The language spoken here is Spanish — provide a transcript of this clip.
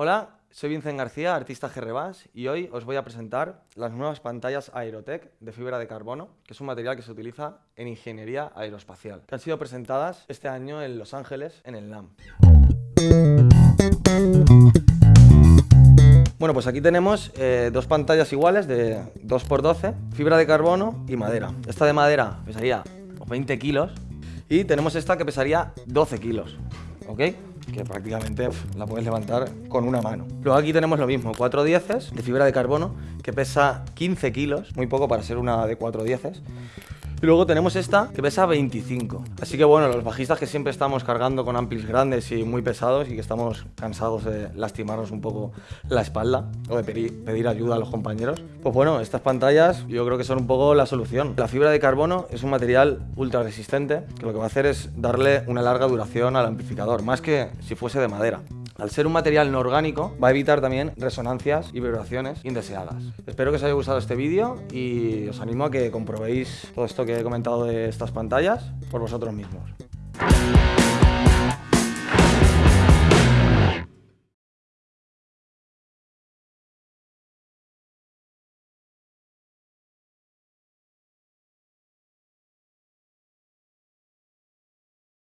Hola, soy Vincent García, artista GRBAS, y hoy os voy a presentar las nuevas pantallas Aerotech de fibra de carbono, que es un material que se utiliza en ingeniería aeroespacial, que han sido presentadas este año en Los Ángeles, en el NAM. Bueno, pues aquí tenemos eh, dos pantallas iguales de 2x12, fibra de carbono y madera. Esta de madera pesaría 20 kilos y tenemos esta que pesaría 12 kilos, ¿ok? Que prácticamente la puedes levantar con una mano. Luego aquí tenemos lo mismo, 4 dieces de fibra de carbono que pesa 15 kilos, muy poco para ser una de 4 dieces. Y luego tenemos esta que pesa 25. Así que bueno, los bajistas que siempre estamos cargando con amplis grandes y muy pesados y que estamos cansados de lastimarnos un poco la espalda o de pedir, pedir ayuda a los compañeros, pues bueno, estas pantallas yo creo que son un poco la solución. La fibra de carbono es un material ultra resistente que lo que va a hacer es darle una larga duración al amplificador, más que si fuese de madera. Al ser un material no orgánico, va a evitar también resonancias y vibraciones indeseadas. Espero que os haya gustado este vídeo y os animo a que comprobéis todo esto que he comentado de estas pantallas por vosotros mismos.